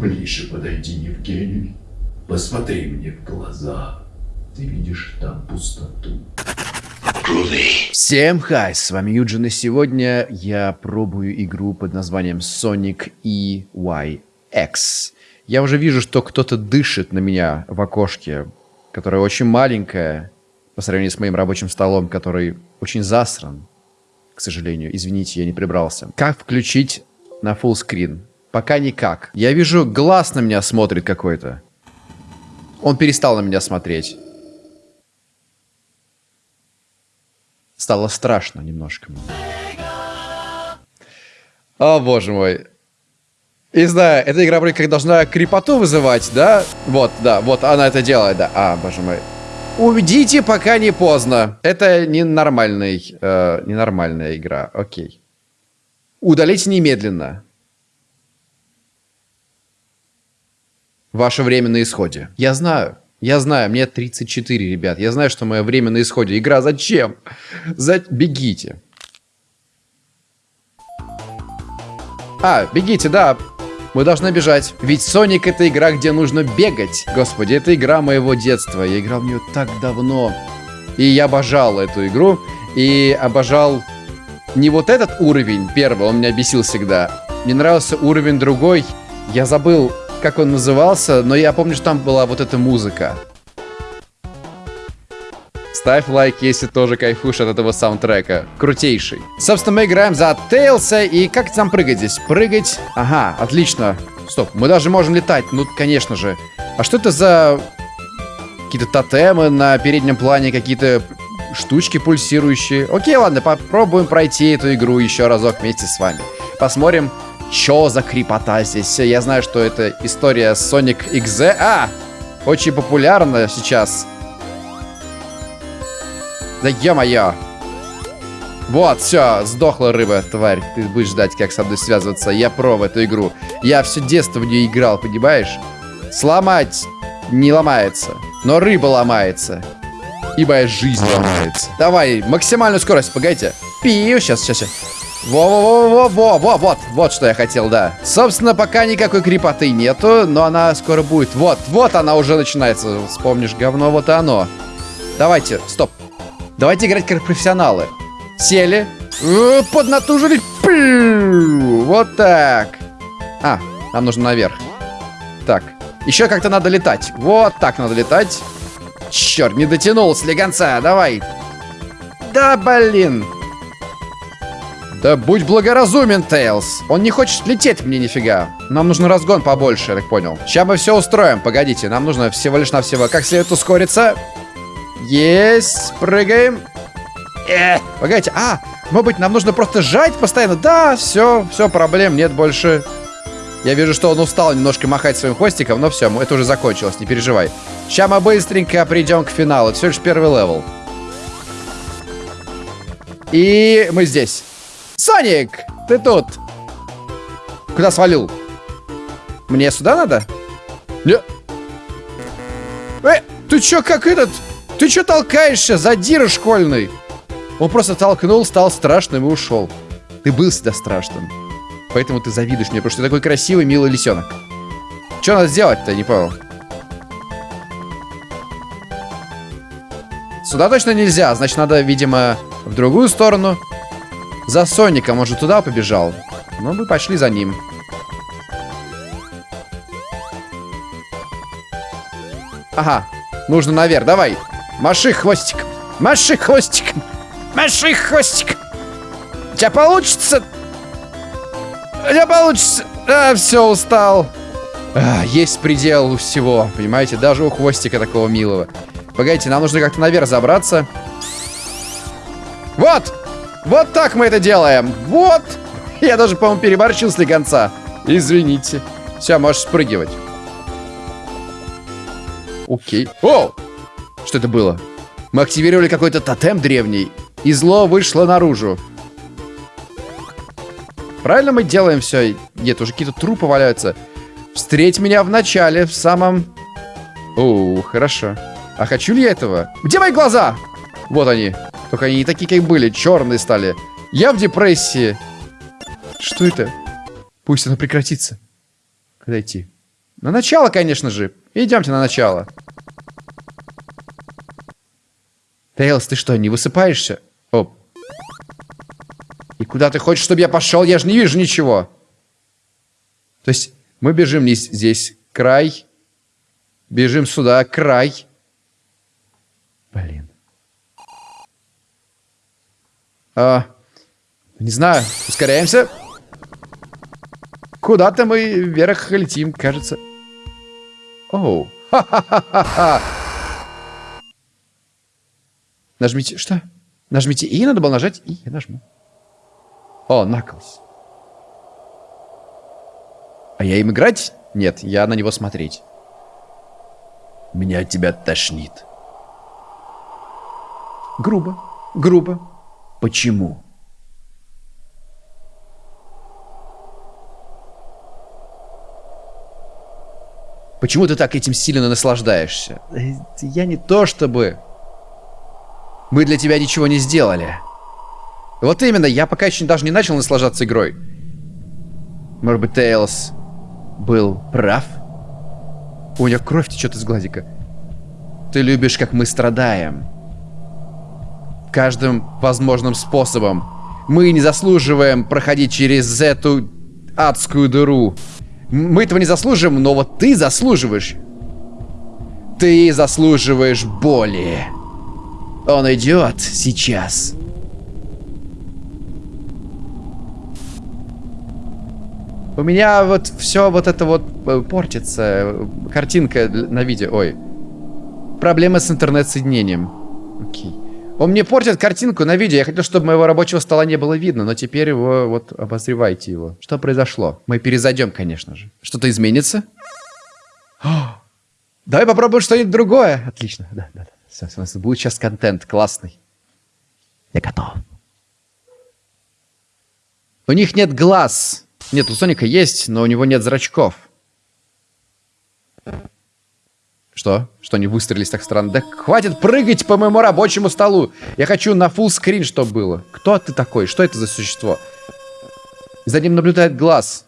Ближе подойди, Евгений. Посмотри мне в глаза. Ты видишь там пустоту. Всем хай, с вами Юджин, и сегодня я пробую игру под названием Sonic EYX. Я уже вижу, что кто-то дышит на меня в окошке, которое очень маленькое, по сравнению с моим рабочим столом, который очень засран, к сожалению. Извините, я не прибрался. Как включить на full screen? Пока никак. Я вижу, глаз на меня смотрит какой-то. Он перестал на меня смотреть. Стало страшно немножко. О, боже мой. И знаю, эта игра вроде как должна крепоту вызывать, да? Вот, да, вот она это делает, да. А, боже мой. Уйдите, пока не поздно. Это ненормальный, э, ненормальная игра. Окей. Удалите немедленно. Ваше время на исходе. Я знаю. Я знаю, мне 34, ребят. Я знаю, что мое время на исходе. Игра зачем? За... Бегите. А, бегите, да. Мы должны бежать. Ведь Соник это игра, где нужно бегать. Господи, это игра моего детства. Я играл в нее так давно. И я обожал эту игру. И обожал не вот этот уровень первый, он меня бесил всегда. Мне нравился уровень другой. Я забыл, как он назывался, но я помню, что там была вот эта музыка. Ставь лайк, если тоже кайфуешь от этого саундтрека. Крутейший. Собственно, мы играем за Тейлса. И как там прыгать здесь? Прыгать. Ага, отлично. Стоп, мы даже можем летать. Ну, конечно же. А что это за... Какие-то тотемы на переднем плане, какие-то штучки пульсирующие. Окей, ладно, попробуем пройти эту игру еще разок вместе с вами. Посмотрим, что за крепота здесь. Я знаю, что это история Sonic XZ. А! Очень популярна сейчас. Да ё-моё. Вот, все, сдохла рыба, тварь. Ты будешь ждать, как со мной связываться. Я про в эту игру. Я все детство в нее играл, понимаешь? Сломать не ломается, но рыба ломается. И моя жизнь ломается. Давай, максимальную скорость, погодите. Пиу, сейчас, сейчас, сейчас. Во-во-во-во-во, во, вот, вот что я хотел, да. Собственно, пока никакой крепоты нету, но она скоро будет. Вот, вот она уже начинается. Вспомнишь говно, вот и оно. Давайте, стоп. Давайте играть как профессионалы. Сели. Э, поднатужились. Вот так. А, нам нужно наверх. Так. Еще как-то надо летать. Вот так надо летать. Черт, не дотянул слегонца. Давай. Да, блин. Да будь благоразумен, Тейлз. Он не хочет лететь мне нифига. Нам нужен разгон побольше, я так понял. Сейчас мы все устроим. Погодите, нам нужно всего лишь навсего как следует ускориться. Есть. Прыгаем. Э, погодите. А, может быть, нам нужно просто сжать постоянно? Да, все, все, проблем нет больше. Я вижу, что он устал немножко махать своим хвостиком, но все, это уже закончилось, не переживай. Сейчас мы быстренько придем к финалу. Это все лишь первый level. И мы здесь. Соник, ты тут. Куда свалил? Мне сюда надо? Не. Э, ты чё, как этот? Ты что толкаешься, задира школьный? Он просто толкнул, стал страшным и ушел. Ты был всегда страшным. Поэтому ты завидуешь мне, потому что ты такой красивый, милый лисенок. Что надо сделать-то, не понял. Сюда точно нельзя, значит надо, видимо, в другую сторону. За Соником, он же туда побежал. Ну, мы пошли за ним. Ага, нужно наверх, давай. Маши хвостиком. Маши хвостиком. Маши хвостиком. У тебя получится? У тебя получится? А, все, устал. А, есть предел у всего, понимаете? Даже у хвостика такого милого. Погодите, нам нужно как-то наверх забраться. Вот! Вот так мы это делаем. Вот! Я даже, по-моему, переборчил с конца. Извините. Все, можешь спрыгивать. Окей. О! Что это было? Мы активировали какой-то тотем древний, и зло вышло наружу. Правильно мы делаем все? Нет, уже какие-то трупы валяются. Встреть меня в начале, в самом... О, хорошо. А хочу ли я этого? Где мои глаза? Вот они. Только они не такие, как были. Черные стали. Я в депрессии. Что это? Пусть оно прекратится. Куда идти? На начало, конечно же. Идемте на начало. Тейлс, ты что, не высыпаешься? Оп. И куда ты хочешь, чтобы я пошел? Я же не вижу ничего. То есть мы бежим здесь край. Бежим сюда, край. Блин. А, не знаю, ускоряемся. Куда-то мы вверх летим, кажется. Оу. Ха-ха-ха-ха. Нажмите... Что? Нажмите И, надо было нажать И. Я нажму. О, Наклз. А я им играть? Нет, я на него смотреть. Меня от тебя тошнит. Грубо. Грубо. Почему? Почему ты так этим сильно наслаждаешься? Я не то чтобы... Мы для тебя ничего не сделали. Вот именно, я пока еще даже не начал наслаждаться игрой. Может быть, Тейлс был прав? У него кровь течет из глазика. Ты любишь, как мы страдаем. Каждым возможным способом. Мы не заслуживаем проходить через эту адскую дыру. Мы этого не заслуживаем, но вот ты заслуживаешь. Ты заслуживаешь боли. Он идет сейчас. У меня вот все вот это вот э, портится. Картинка на видео. Ой. Проблемы с интернет-соединением. Окей. Он мне портит картинку на видео. Я хотел, чтобы моего рабочего стола не было видно, но теперь его, вот, обозревайте его. Что произошло? Мы перезайдем, конечно же. Что-то изменится? О! Давай попробуем что-нибудь другое. Отлично, да, да, да. Все, все, будет сейчас контент классный. Я готов. У них нет глаз. Нет, у Соника есть, но у него нет зрачков. Что? Что они выстрелились так странно? Да хватит прыгать по моему рабочему столу. Я хочу на full скрин, чтобы было. Кто ты такой? Что это за существо? За ним наблюдает глаз.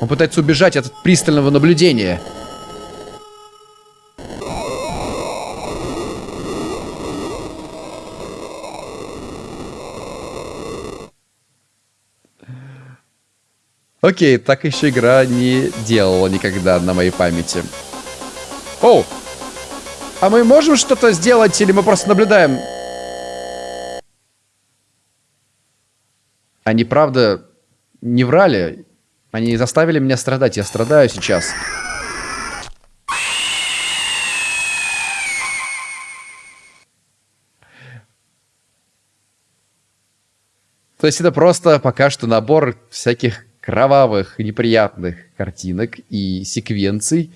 Он пытается убежать от пристального наблюдения. Окей, так еще игра не делала никогда на моей памяти. О! А мы можем что-то сделать или мы просто наблюдаем? Они, правда, не врали. Они заставили меня страдать. Я страдаю сейчас. То есть это просто пока что набор всяких кровавых, неприятных картинок и секвенций,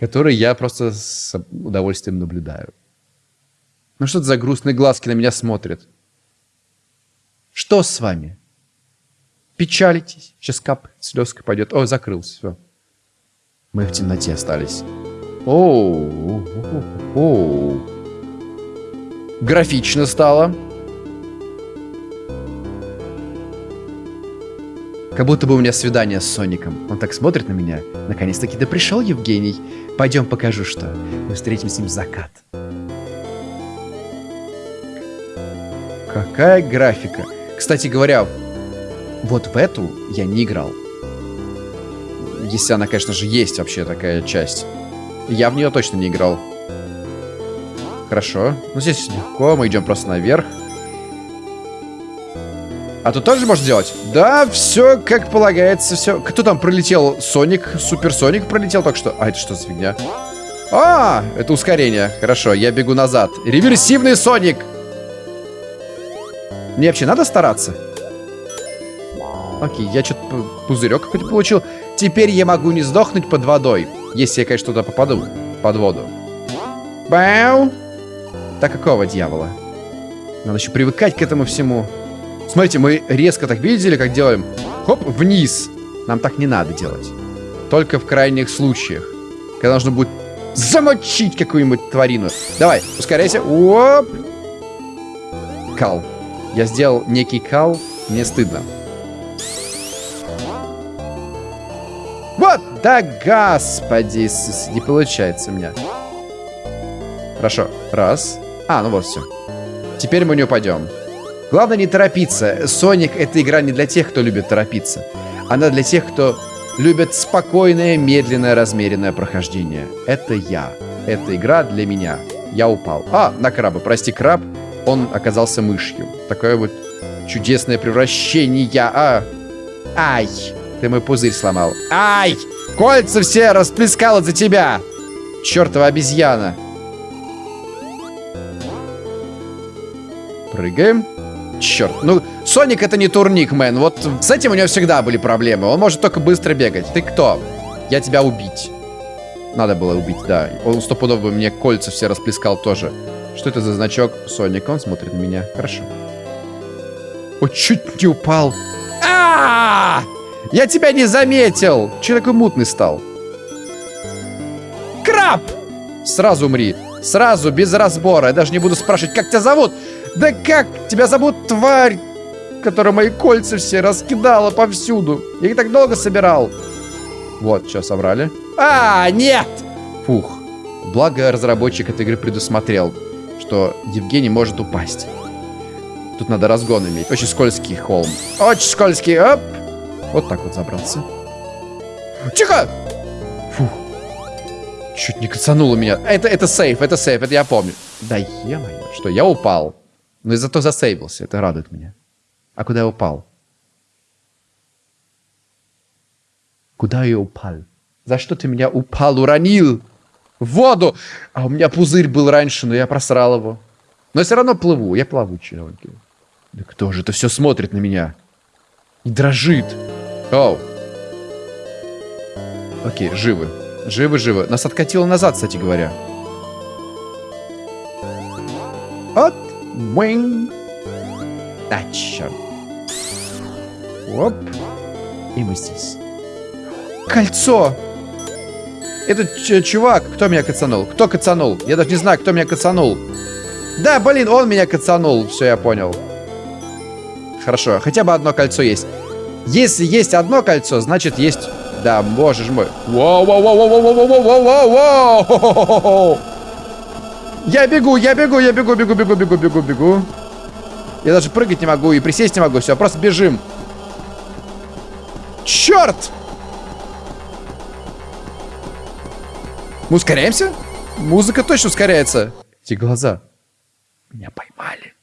которые я просто с удовольствием наблюдаю. Ну что это за грустные глазки на меня смотрят? Что с вами? Печалитесь? Сейчас кап, слезка пойдет. О, закрылся, все. Мы в темноте остались. Оу, оу, Графично стало. Как будто бы у меня свидание с Соником. Он так смотрит на меня. Наконец-таки, да пришел Евгений. Пойдем покажу, что. Мы встретим с ним закат. Какая графика. Кстати говоря, вот в эту я не играл. Если она, конечно же, есть вообще такая часть. Я в нее точно не играл. Хорошо. Ну, здесь легко. Мы идем просто наверх. А тут тоже можно делать? Да, все как полагается, все. Кто там пролетел? Соник, Суперсоник пролетел только что. А, это что за фигня? А, это ускорение. Хорошо, я бегу назад. Реверсивный Соник! Мне вообще надо стараться? Окей, я что-то пузырек какой-то получил. Теперь я могу не сдохнуть под водой. Если я, конечно, туда попаду. Под воду. Бау! Так какого дьявола? Надо еще привыкать к этому всему. Смотрите, мы резко так видели, как делаем. Хоп, вниз. Нам так не надо делать. Только в крайних случаях. Когда нужно будет замочить какую-нибудь тварину. Давай, ускоряйся. Оп. Кал. Я сделал некий кал. Мне стыдно. Вот! Да господи, не получается у меня. Хорошо, раз. А, ну вот все. Теперь мы не упадем. Главное не торопиться. Соник это игра не для тех, кто любит торопиться. Она для тех, кто любит спокойное, медленное, размеренное прохождение. Это я. Эта игра для меня. Я упал. А, на краба. Прости, краб. Он оказался мышью. Такое вот чудесное превращение. А, ай. Ты мой пузырь сломал. Ай! Кольца все расплескало за тебя! Чертова обезьяна. Прыгаем. Черт. Ну, Соник это не турник, мэн. Вот с этим у него всегда были проблемы. Он может только быстро бегать. Ты кто? Я тебя убить. Надо было убить, да. Он стопудово бы мне кольца все расплескал тоже. Что это за значок? Соник, он смотрит на меня. Хорошо. О, чуть не упал. а Я тебя не заметил! Че такой мутный стал? Краб! Сразу умри. Сразу, без разбора. Я даже не буду спрашивать, как тебя зовут. Да как тебя зовут, тварь, которая мои кольца все раскидала повсюду? Я их так долго собирал. Вот, что, собрали. А, нет! Фух. Благо, разработчик этой игры предусмотрел, что Евгений может упасть. Тут надо разгон иметь. Очень скользкий холм. Очень скользкий. Оп. Вот так вот забрался. Тихо! Фух. Чуть не кацануло меня. Это, это сейф, это сейф, это я помню. Да е-мое. Что, я упал. Но и зато засейвился. Это радует меня. А куда я упал? Куда я упал? За что ты меня упал, уронил? В воду! А у меня пузырь был раньше, но я просрал его. Но я все равно плыву. Я плавучий, Ронки. Да кто же это все смотрит на меня? И дрожит. Оу. Окей, живы. Живы, живы. Нас откатило назад, кстати говоря. От. А, черт. Оп. И мы здесь. Кольцо! Этот чувак, кто меня кацанул? Кто кацанул? Я даже не знаю, кто меня кацанул. Да, блин, он меня кацанул. Все, я понял. Хорошо, хотя бы одно кольцо есть. Если есть одно кольцо, значит есть... Да, боже ж мой. Воу, Я бегу, я бегу, я бегу, бегу, бегу, бегу, бегу, бегу. Я даже прыгать не могу и присесть не могу. Все, просто бежим. Черт! Мы ускоряемся? Музыка точно ускоряется. Эти глаза. Меня поймали.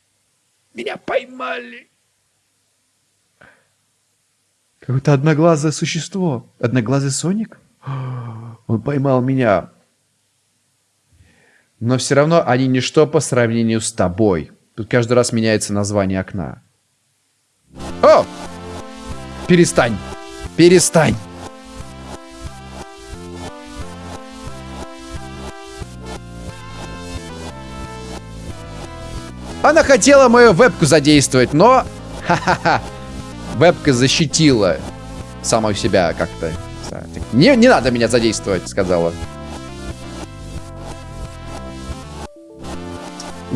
Меня поймали. Какое-то одноглазое существо. Одноглазый Соник? Он поймал меня. Но все равно они ничто по сравнению с тобой. Тут каждый раз меняется название окна. О! Перестань! Перестань! Она хотела мою вебку задействовать, но... Ха-ха-ха. Вебка защитила саму себя как-то. Не, не надо меня задействовать, сказала.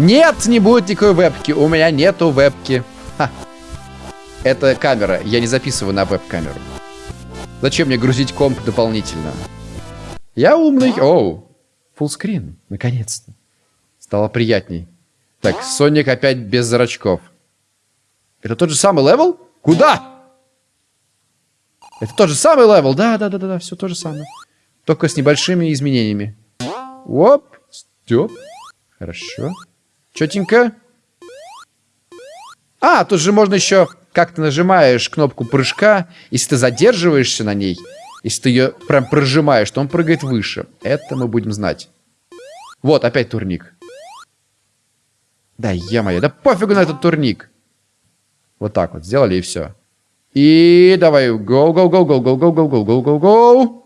Нет, не будет никакой вебки. У меня нету вебки. Ха. Это камера. Я не записываю на веб-камеру. Зачем мне грузить комп дополнительно? Я умный. Оу. Fullscreen. Наконец-то. Стало приятней. Так, Соник опять без зрачков. Это тот же самый level? Куда? Это тот же самый level. Да, да, да, да, да, все то же самое. Только с небольшими изменениями. Оп. Степ. Хорошо. Четенько. А, тут же можно еще, как ты нажимаешь кнопку прыжка, если ты задерживаешься на ней, если ты ее прям прожимаешь, то он прыгает выше. Это мы будем знать. Вот, опять турник. Да, е-мое, да пофигу на этот турник. Вот так вот сделали и все. И давай, go, go, go, go, go, go, go, go, go, go, go.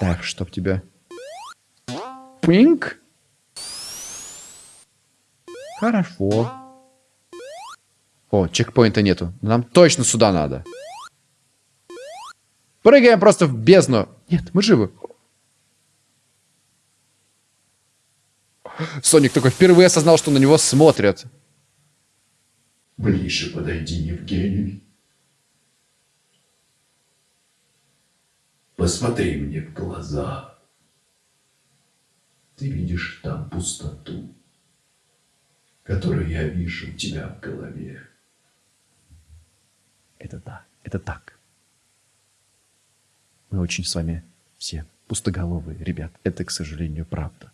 Так, чтоб тебя. Пинк. Хорошо. О, чекпоинта нету. Нам точно сюда надо. Прыгаем просто в бездну. Нет, мы живы. Соник такой впервые осознал, что на него смотрят. Ближе подойди, Евгений. Посмотри мне в глаза. Ты видишь там пустоту, которую я вижу у тебя в голове. Это да, это так. Мы очень с вами все пустоголовые, ребят. Это, к сожалению, правда.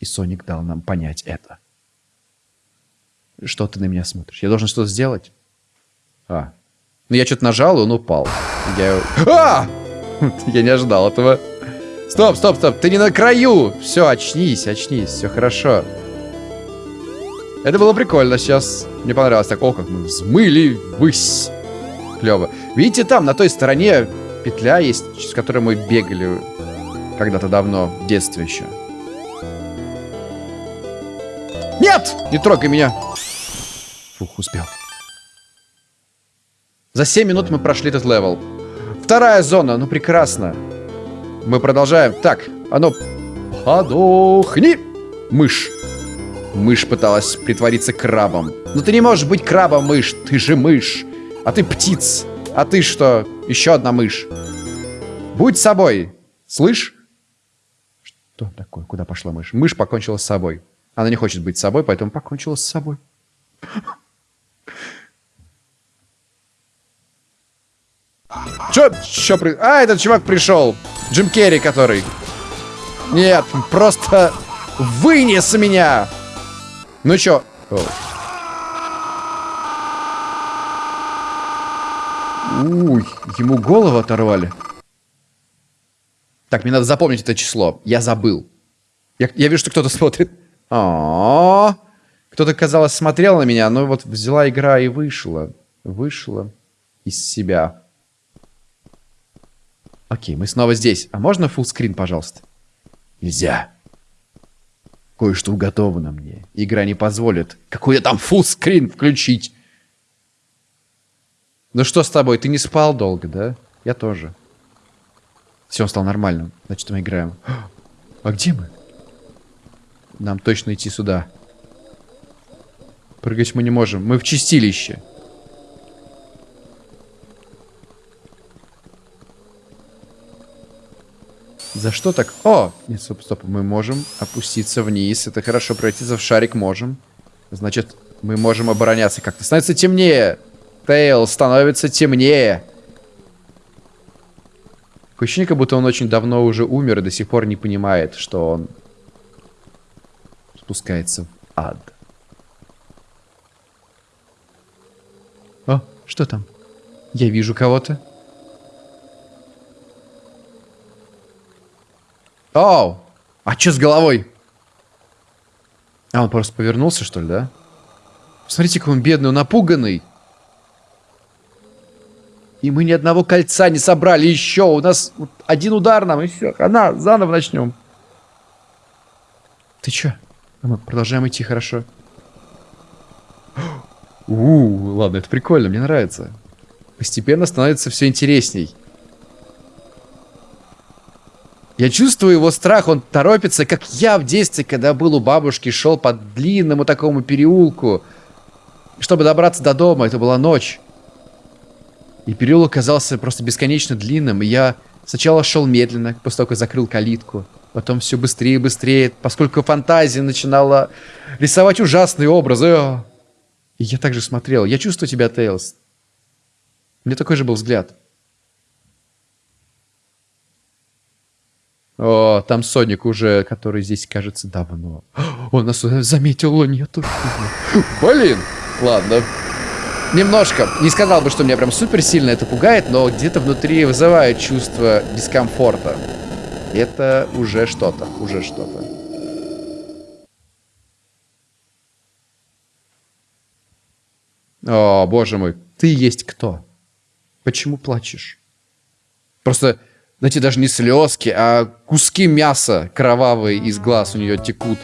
И Соник дал нам понять это. Что ты на меня смотришь? Я должен что-то сделать? А. Ну, я что-то нажал, и он упал. Я... А! Я не ожидал этого. Стоп, стоп, стоп. Ты не на краю. Все, очнись, очнись. Все хорошо. Это было прикольно сейчас. Мне понравилось. Так, о, как мы взмыли высь. Клево. Видите, там, на той стороне петля есть, с которой мы бегали когда-то давно, в детстве еще. Нет! Не трогай меня! Фух, успел. За 7 минут мы прошли этот level. Вторая зона, ну прекрасно. Мы продолжаем. Так, ну, подохни, мышь. Мышь пыталась притвориться крабом. Но ты не можешь быть крабом, мышь. Ты же мышь. А ты птиц. А ты что? Еще одна мышь. Будь собой. Слышь? Что такое? Куда пошла мышь? Мышь покончила с собой. Она не хочет быть собой, поэтому покончила с собой. Чё, чё при... А, этот чувак пришел. Джим Керри, который. Нет, просто вынес меня. Ну чё? О. Ему голову оторвали. Так, мне надо запомнить это число. Я забыл. Я, я вижу, что кто-то смотрит. А, Кто-то, казалось, смотрел на меня, но вот взяла игра и вышла. Вышла из себя. Окей, мы снова здесь. А можно фуллскрин, пожалуйста? Нельзя. Кое-что уготовано мне. Игра не позволит. Какой там фуллскрин включить? Ну что с тобой? Ты не спал долго, да? Я тоже. Все, он стал нормальным. Значит, мы играем. А где мы? Нам точно идти сюда. Прыгать мы не можем. Мы в чистилище. За что так? О! Нет, стоп, стоп. Мы можем опуститься вниз. Это хорошо. Пройти в шарик можем. Значит, мы можем обороняться как-то. Становится темнее. Тейл становится темнее. Такое ощущение, как будто он очень давно уже умер и до сих пор не понимает, что он спускается в ад. О, что там? Я вижу кого-то. Оу! А что с головой? А, он просто повернулся, что ли, да? Смотрите, какой он бедный, напуганный. И мы ни одного кольца не собрали еще. У нас один удар нам, и все. Она, заново начнем. Ты че? А мы продолжаем идти, хорошо. У, ладно, это прикольно, мне нравится. Постепенно становится все интересней. Я чувствую его страх, он торопится, как я в детстве, когда был у бабушки, шел по длинному такому переулку. Чтобы добраться до дома, это была ночь. И переулок казался просто бесконечно длинным, и я сначала шел медленно, после того, как закрыл калитку. Потом все быстрее и быстрее, поскольку фантазия начинала рисовать ужасные образы. И я также смотрел. Я чувствую тебя, Тейлз. У меня такой же был взгляд. О, там Соник уже, который здесь, кажется, давно. Он нас заметил, нету. Блин! Ладно. Немножко. Не сказал бы, что меня прям супер сильно это пугает, но где-то внутри вызывает чувство дискомфорта. Это уже что-то. Уже что-то. О, боже мой. Ты есть кто? Почему плачешь? Просто знаете, даже не слезки, а куски мяса кровавые из глаз у нее текут.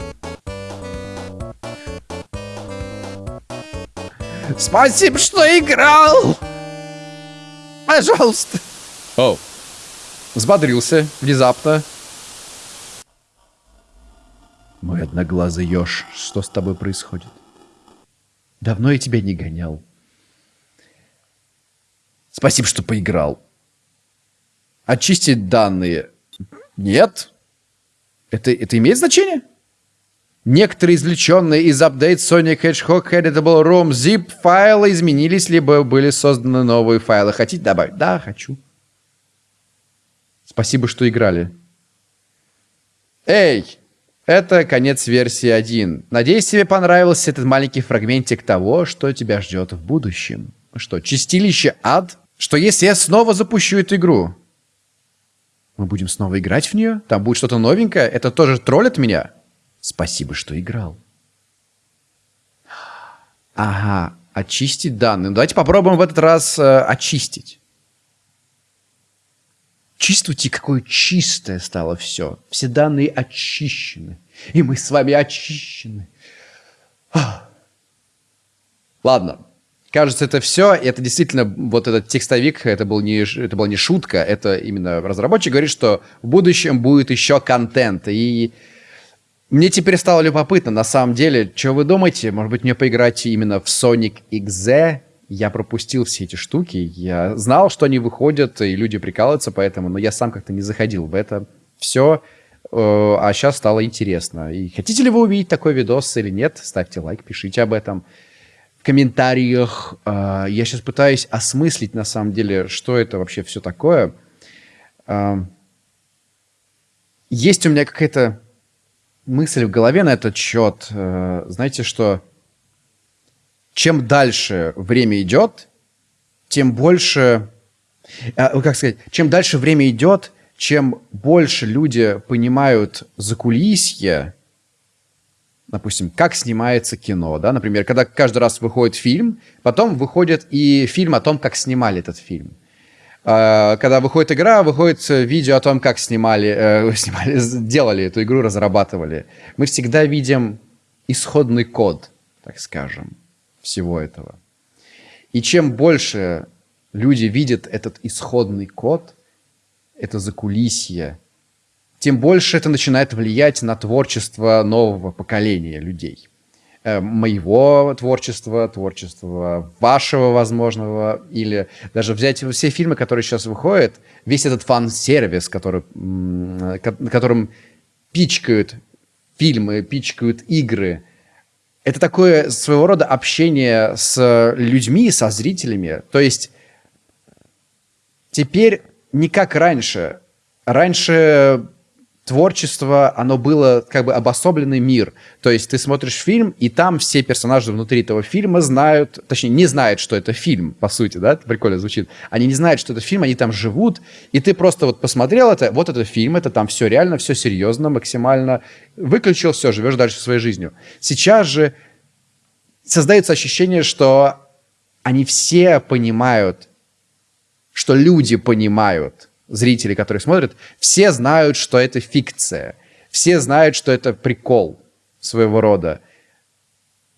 Спасибо, что играл! Пожалуйста. О. Взбодрился внезапно. Мой одноглазый еж, что с тобой происходит? Давно я тебя не гонял. Спасибо, что поиграл. Очистить данные. Нет. Это, это имеет значение? Некоторые извлеченные из апдейт Sonic Hedgehog Editable ROM zip файлы изменились, либо были созданы новые файлы. Хотите добавить? Да, хочу. Спасибо, что играли. Эй! Это конец версии 1. Надеюсь, тебе понравился этот маленький фрагментик того, что тебя ждет в будущем. Что, чистилище ад? Что если я снова запущу эту игру? Мы будем снова играть в нее? Там будет что-то новенькое? Это тоже троллит меня? Спасибо, что играл. Ага, очистить данные. Ну, давайте попробуем в этот раз э, очистить. Чувствуйте, какое чистое стало все. Все данные очищены. И мы с вами очищены. Ладно. Кажется, это все. Это действительно, вот этот текстовик, это, был не, это была не шутка. Это именно разработчик говорит, что в будущем будет еще контент. И мне теперь стало любопытно, на самом деле, что вы думаете? Может быть, мне поиграть именно в Sonic XZ? Я пропустил все эти штуки. Я знал, что они выходят, и люди прикалываются поэтому, но я сам как-то не заходил в это все. Э, а сейчас стало интересно. И хотите ли вы увидеть такой видос или нет? Ставьте лайк, пишите об этом комментариях. Э, я сейчас пытаюсь осмыслить, на самом деле, что это вообще все такое. Э, есть у меня какая-то мысль в голове на этот счет. Э, знаете, что чем дальше время идет, тем больше... Э, как сказать? Чем дальше время идет, чем больше люди понимают закулисье, допустим, как снимается кино, да, например, когда каждый раз выходит фильм, потом выходит и фильм о том, как снимали этот фильм. А, когда выходит игра, выходит видео о том, как снимали, э, снимали, делали эту игру, разрабатывали. Мы всегда видим исходный код, так скажем, всего этого. И чем больше люди видят этот исходный код, это закулисье, тем больше это начинает влиять на творчество нового поколения людей. Э, моего творчества, творчества вашего возможного, или даже взять все фильмы, которые сейчас выходят, весь этот фан-сервис, который, которым пичкают фильмы, пичкают игры, это такое своего рода общение с людьми, со зрителями. То есть теперь не как раньше. Раньше творчество, оно было как бы обособленный мир. То есть ты смотришь фильм, и там все персонажи внутри этого фильма знают, точнее, не знают, что это фильм, по сути, да, это прикольно звучит. Они не знают, что это фильм, они там живут, и ты просто вот посмотрел это, вот это фильм, это там все реально, все серьезно, максимально. Выключил, все, живешь дальше своей жизнью. Сейчас же создается ощущение, что они все понимают, что люди понимают, зрители, которые смотрят, все знают, что это фикция. Все знают, что это прикол своего рода.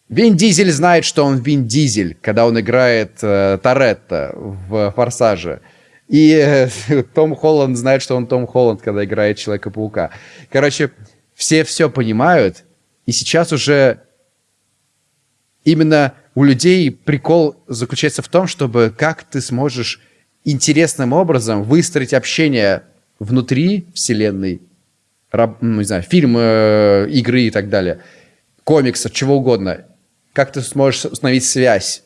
Вин Дизель знает, что он Вин Дизель, когда он играет э, Торетто в «Форсаже». И э, Том Холланд знает, что он Том Холланд, когда играет Человека-паука. Короче, все все понимают, и сейчас уже именно у людей прикол заключается в том, чтобы как ты сможешь интересным образом выстроить общение внутри вселенной, раб, ну, не знаю, фильмы, э, игры и так далее, комиксов, чего угодно, как ты сможешь установить связь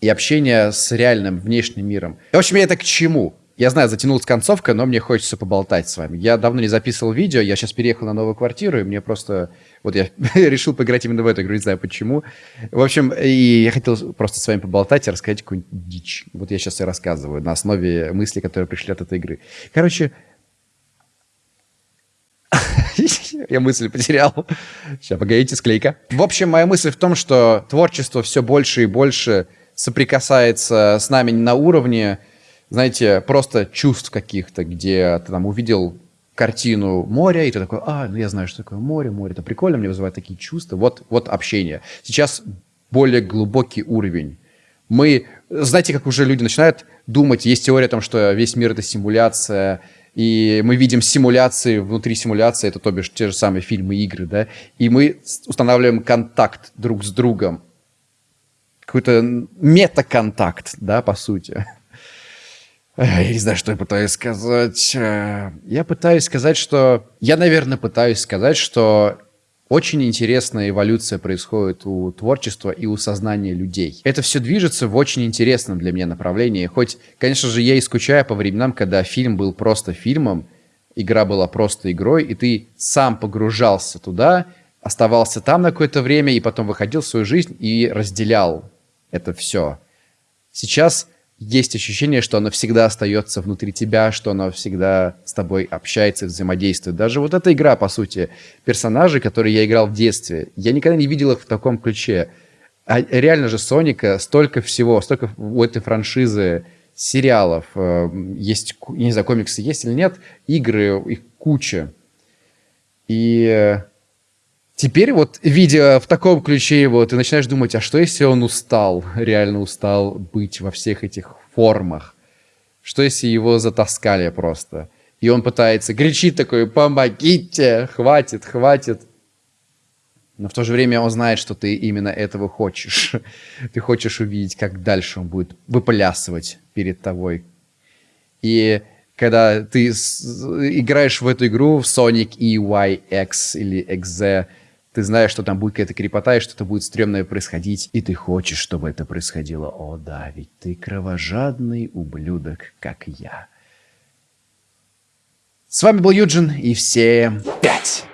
и общение с реальным внешним миром. В общем, я это к чему? Я знаю, затянулась концовка, но мне хочется поболтать с вами. Я давно не записывал видео, я сейчас переехал на новую квартиру, и мне просто... Вот я решил поиграть именно в эту игру, не знаю почему. В общем, и я хотел просто с вами поболтать и рассказать какую-нибудь дичь. Вот я сейчас и рассказываю на основе мыслей, которые пришли от этой игры. Короче, я мысль потерял. Сейчас, погодите, склейка. В общем, моя мысль в том, что творчество все больше и больше соприкасается с нами на уровне знаете, просто чувств каких-то, где ты там увидел картину моря, и ты такой, а, ну я знаю, что такое море, море, это прикольно, мне вызывает такие чувства. Вот, вот общение. Сейчас более глубокий уровень. Мы, знаете, как уже люди начинают думать, есть теория о том, что весь мир — это симуляция, и мы видим симуляции внутри симуляции, это то бишь те же самые фильмы, игры, да, и мы устанавливаем контакт друг с другом, какой-то метаконтакт, да, по сути. Я не знаю, что я пытаюсь сказать. Э, Я пытаюсь сказать, что... Я, наверное, пытаюсь сказать, что очень интересная эволюция происходит у творчества и у сознания людей. Это все движется в очень интересном для меня направлении. Хоть, конечно же, я и скучаю по временам, когда фильм был просто фильмом, игра была просто игрой, и ты сам погружался туда, оставался там на какое-то время, и потом выходил в свою жизнь и разделял это все. Сейчас есть ощущение, что оно всегда остается внутри тебя, что оно всегда с тобой общается, взаимодействует. Даже вот эта игра, по сути, персонажи, которые я играл в детстве, я никогда не видел их в таком ключе. А реально же Соника столько всего, столько у этой франшизы сериалов, э, есть, не знаю, комиксы есть или нет, игры, их куча. И э, Теперь вот, видя в таком ключе его, ты начинаешь думать, а что если он устал, реально устал быть во всех этих формах? Что если его затаскали просто? И он пытается, кричит такой, помогите, хватит, хватит. Но в то же время он знает, что ты именно этого хочешь. Ты хочешь увидеть, как дальше он будет выплясывать перед тобой. И когда ты играешь в эту игру, в Sonic EYX или XZ, ты знаешь, что там будет какая-то крепота, и что-то будет стрёмное происходить, и ты хочешь, чтобы это происходило. О да, ведь ты кровожадный ублюдок, как я. С вами был Юджин, и всем пять!